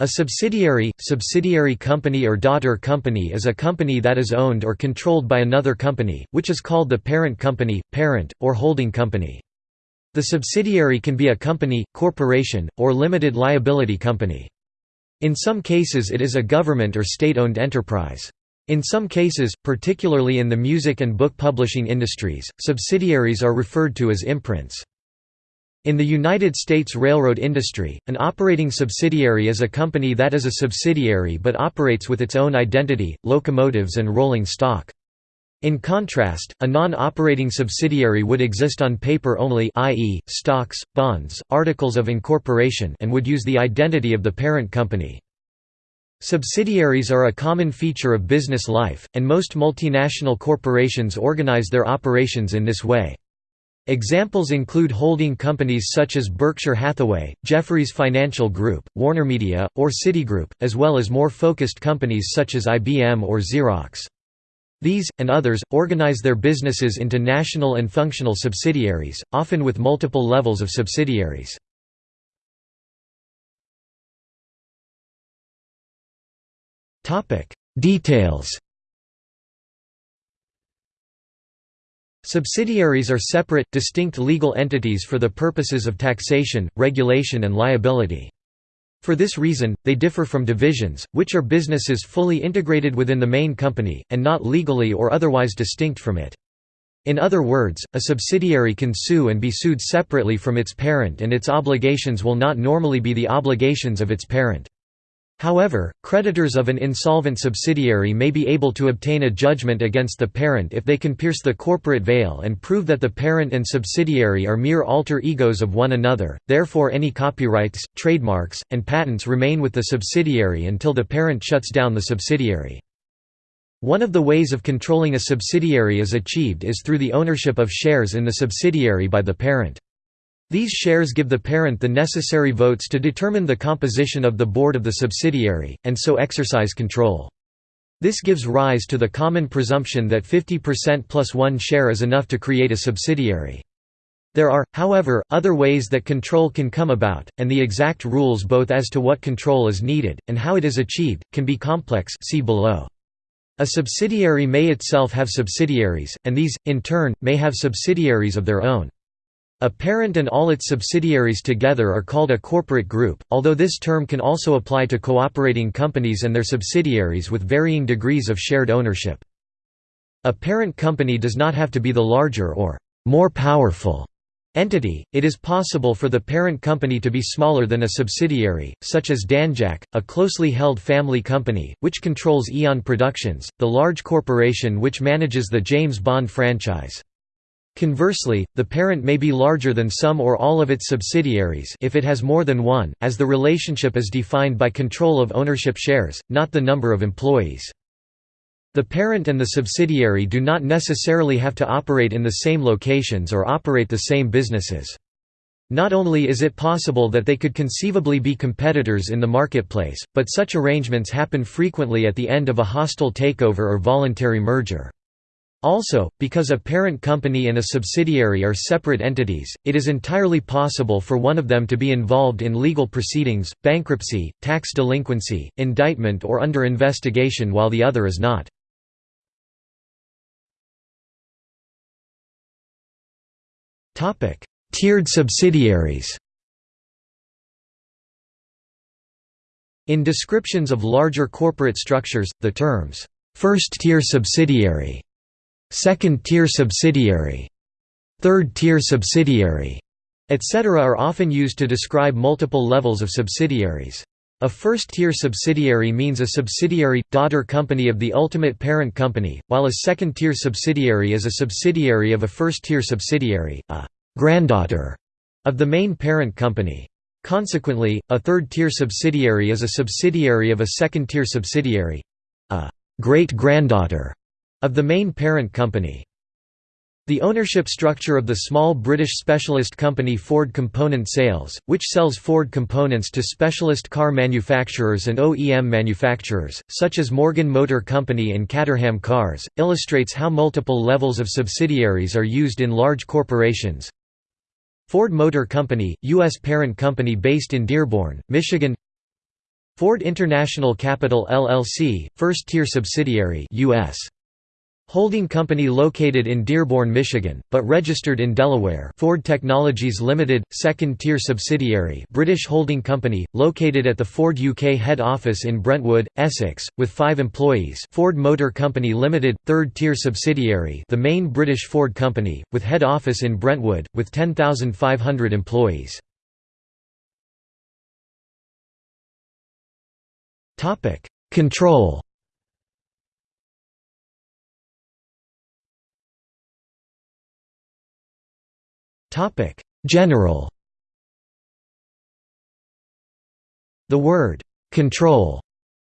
A subsidiary, subsidiary company or daughter company is a company that is owned or controlled by another company, which is called the parent company, parent, or holding company. The subsidiary can be a company, corporation, or limited liability company. In some cases it is a government or state-owned enterprise. In some cases, particularly in the music and book publishing industries, subsidiaries are referred to as imprints. In the United States railroad industry, an operating subsidiary is a company that is a subsidiary but operates with its own identity, locomotives and rolling stock. In contrast, a non-operating subsidiary would exist on paper only i.e., stocks, bonds, articles of incorporation and would use the identity of the parent company. Subsidiaries are a common feature of business life, and most multinational corporations organize their operations in this way. Examples include holding companies such as Berkshire Hathaway, Jefferies Financial Group, WarnerMedia, or Citigroup, as well as more focused companies such as IBM or Xerox. These, and others, organize their businesses into national and functional subsidiaries, often with multiple levels of subsidiaries. Details Subsidiaries are separate, distinct legal entities for the purposes of taxation, regulation and liability. For this reason, they differ from divisions, which are businesses fully integrated within the main company, and not legally or otherwise distinct from it. In other words, a subsidiary can sue and be sued separately from its parent and its obligations will not normally be the obligations of its parent. However, creditors of an insolvent subsidiary may be able to obtain a judgment against the parent if they can pierce the corporate veil and prove that the parent and subsidiary are mere alter egos of one another, therefore any copyrights, trademarks, and patents remain with the subsidiary until the parent shuts down the subsidiary. One of the ways of controlling a subsidiary is achieved is through the ownership of shares in the subsidiary by the parent. These shares give the parent the necessary votes to determine the composition of the board of the subsidiary, and so exercise control. This gives rise to the common presumption that 50% plus one share is enough to create a subsidiary. There are, however, other ways that control can come about, and the exact rules both as to what control is needed, and how it is achieved, can be complex see below. A subsidiary may itself have subsidiaries, and these, in turn, may have subsidiaries of their own. A parent and all its subsidiaries together are called a corporate group, although this term can also apply to cooperating companies and their subsidiaries with varying degrees of shared ownership. A parent company does not have to be the larger or more powerful entity, it is possible for the parent company to be smaller than a subsidiary, such as Danjaq, a closely held family company, which controls Eon Productions, the large corporation which manages the James Bond franchise. Conversely, the parent may be larger than some or all of its subsidiaries if it has more than one, as the relationship is defined by control of ownership shares, not the number of employees. The parent and the subsidiary do not necessarily have to operate in the same locations or operate the same businesses. Not only is it possible that they could conceivably be competitors in the marketplace, but such arrangements happen frequently at the end of a hostile takeover or voluntary merger. Also, because a parent company and a subsidiary are separate entities, it is entirely possible for one of them to be involved in legal proceedings, bankruptcy, tax delinquency, indictment or under investigation while the other is not. Tiered subsidiaries In descriptions of larger corporate structures, the terms, first-tier subsidiary second-tier subsidiary, third-tier subsidiary, etc. are often used to describe multiple levels of subsidiaries. A first-tier subsidiary means a subsidiary, daughter company of the ultimate parent company, while a second-tier subsidiary is a subsidiary of a first-tier subsidiary, a granddaughter of the main parent company. Consequently, a third-tier subsidiary is a subsidiary of a second-tier subsidiary, a great-granddaughter of the main parent company. The ownership structure of the small British specialist company Ford Component Sales, which sells Ford components to specialist car manufacturers and OEM manufacturers, such as Morgan Motor Company and Caterham Cars, illustrates how multiple levels of subsidiaries are used in large corporations. Ford Motor Company, U.S. parent company based in Dearborn, Michigan Ford International Capital LLC, first-tier subsidiary US. Holding company located in Dearborn, Michigan, but registered in Delaware. Ford Technologies Limited, second-tier subsidiary British holding company, located at the Ford UK head office in Brentwood, Essex, with five employees. Ford Motor Company Limited, third-tier subsidiary the main British Ford company, with head office in Brentwood, with 10,500 employees. Control General The word «control»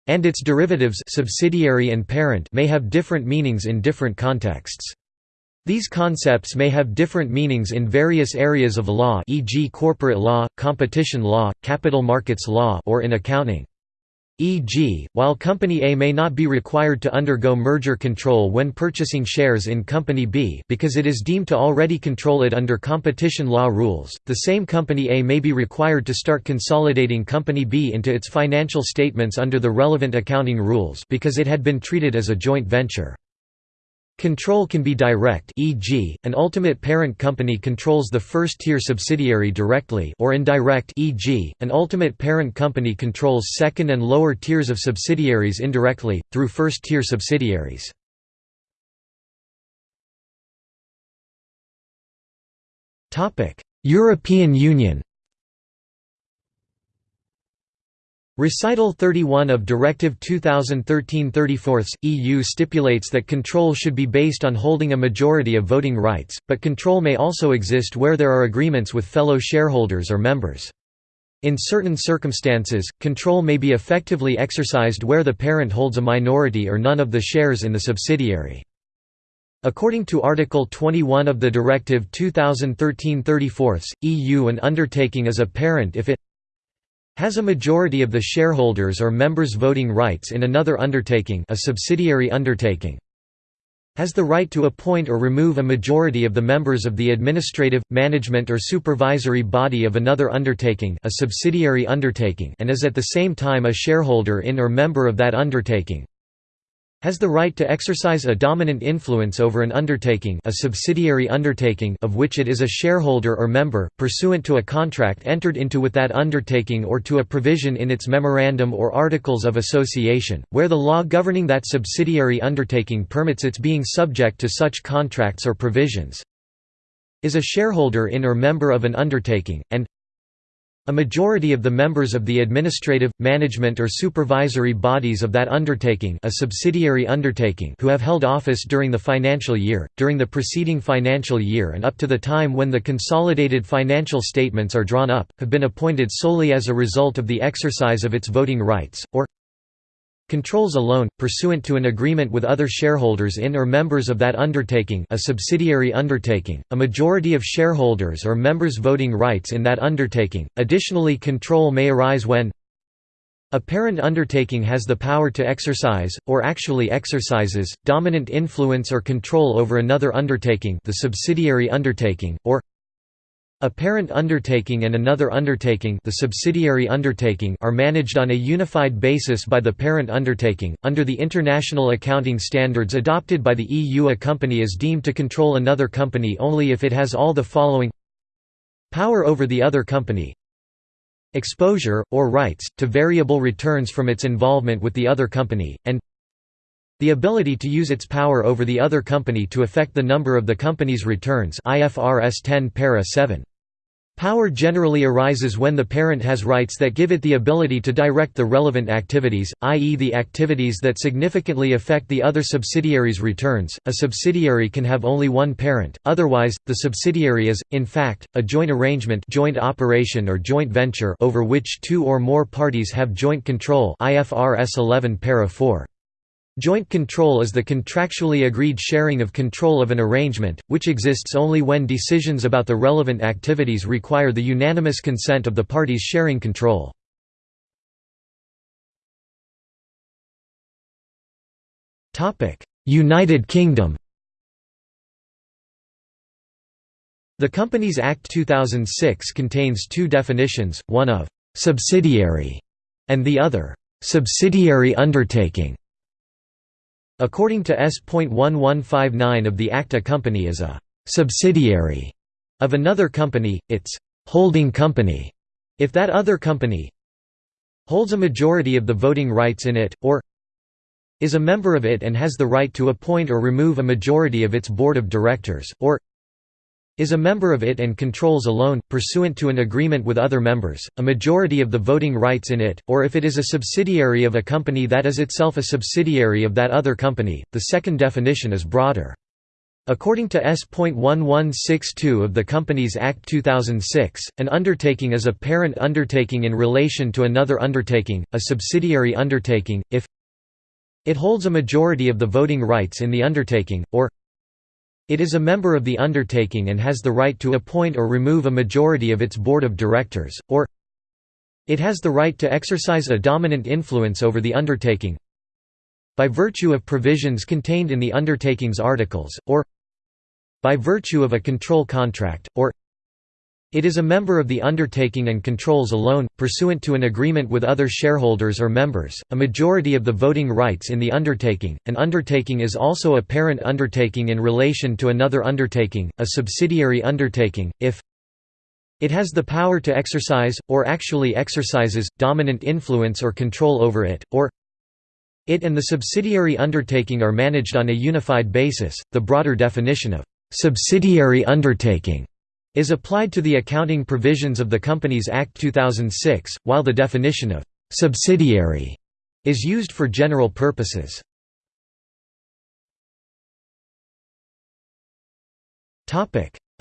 and its derivatives subsidiary and parent may have different meanings in different contexts. These concepts may have different meanings in various areas of law e.g. corporate law, competition law, capital markets law or in accounting. E.g., while Company A may not be required to undergo merger control when purchasing shares in Company B because it is deemed to already control it under competition law rules, the same Company A may be required to start consolidating Company B into its financial statements under the relevant accounting rules because it had been treated as a joint venture. Control can be direct e.g., an ultimate parent company controls the first-tier subsidiary directly or indirect e.g., an ultimate parent company controls second and lower tiers of subsidiaries indirectly, through first-tier subsidiaries. European Union Recital 31 of Directive 2013-34 EU stipulates that control should be based on holding a majority of voting rights, but control may also exist where there are agreements with fellow shareholders or members. In certain circumstances, control may be effectively exercised where the parent holds a minority or none of the shares in the subsidiary. According to Article 21 of the Directive 2013-34, EU an undertaking is a parent if it has a majority of the shareholders or members voting rights in another undertaking a subsidiary undertaking has the right to appoint or remove a majority of the members of the administrative, management or supervisory body of another undertaking a subsidiary undertaking and is at the same time a shareholder in or member of that undertaking has the right to exercise a dominant influence over an undertaking a subsidiary undertaking of which it is a shareholder or member, pursuant to a contract entered into with that undertaking or to a provision in its memorandum or articles of association, where the law governing that subsidiary undertaking permits its being subject to such contracts or provisions is a shareholder in or member of an undertaking, and a majority of the members of the administrative, management or supervisory bodies of that undertaking a subsidiary undertaking who have held office during the financial year, during the preceding financial year and up to the time when the consolidated financial statements are drawn up, have been appointed solely as a result of the exercise of its voting rights, or controls alone, pursuant to an agreement with other shareholders in or members of that undertaking a subsidiary undertaking, a majority of shareholders or members voting rights in that undertaking. Additionally control may arise when a parent undertaking has the power to exercise, or actually exercises, dominant influence or control over another undertaking the subsidiary undertaking, or a parent undertaking and another undertaking the subsidiary undertaking are managed on a unified basis by the parent undertaking. Under the international accounting standards adopted by the EU a company is deemed to control another company only if it has all the following Power over the other company Exposure, or rights, to variable returns from its involvement with the other company, and the ability to use its power over the other company to affect the number of the company's returns IFRS 10 para 7. Power generally arises when the parent has rights that give it the ability to direct the relevant activities, i.e., the activities that significantly affect the other subsidiary's returns. A subsidiary can have only one parent, otherwise, the subsidiary is, in fact, a joint arrangement, joint operation, or joint venture over which two or more parties have joint control. IFRS 11 para 4. Joint control is the contractually agreed sharing of control of an arrangement, which exists only when decisions about the relevant activities require the unanimous consent of the parties sharing control. United Kingdom The Companies Act 2006 contains two definitions, one of «subsidiary» and the other subsidiary undertaking. According to S.1159 of the Act a company is a subsidiary of another company, its holding company, if that other company holds a majority of the voting rights in it, or is a member of it and has the right to appoint or remove a majority of its board of directors, or is a member of it and controls alone, pursuant to an agreement with other members, a majority of the voting rights in it, or if it is a subsidiary of a company that is itself a subsidiary of that other company. The second definition is broader. According to S.1162 of the Companies Act 2006, an undertaking is a parent undertaking in relation to another undertaking, a subsidiary undertaking, if it holds a majority of the voting rights in the undertaking, or it is a member of the undertaking and has the right to appoint or remove a majority of its board of directors, or it has the right to exercise a dominant influence over the undertaking by virtue of provisions contained in the undertaking's articles, or by virtue of a control contract, or it is a member of the undertaking and controls alone, pursuant to an agreement with other shareholders or members, a majority of the voting rights in the undertaking. An undertaking is also a parent undertaking in relation to another undertaking, a subsidiary undertaking, if it has the power to exercise, or actually exercises, dominant influence or control over it, or it and the subsidiary undertaking are managed on a unified basis. The broader definition of subsidiary undertaking is applied to the accounting provisions of the Companies Act 2006, while the definition of «subsidiary» is used for general purposes.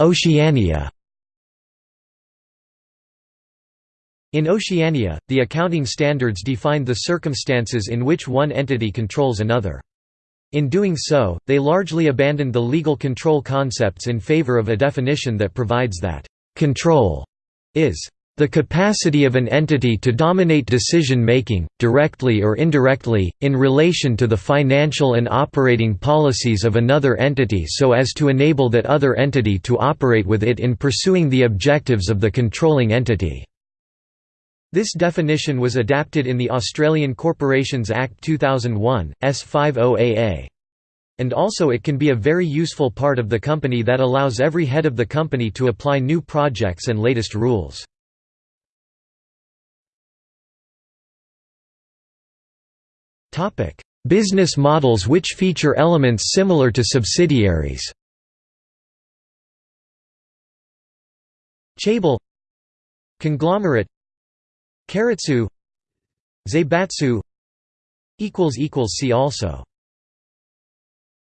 Oceania In Oceania, the accounting standards define the circumstances in which one entity controls another. In doing so, they largely abandoned the legal control concepts in favor of a definition that provides that, "...control," is the capacity of an entity to dominate decision-making, directly or indirectly, in relation to the financial and operating policies of another entity so as to enable that other entity to operate with it in pursuing the objectives of the controlling entity. This definition was adapted in the Australian Corporations Act 2001, S50AA. And also it can be a very useful part of the company that allows every head of the company to apply new projects and latest rules. Business models which feature elements similar to subsidiaries Chaebol Conglomerate Keiretsu Zaibatsu See also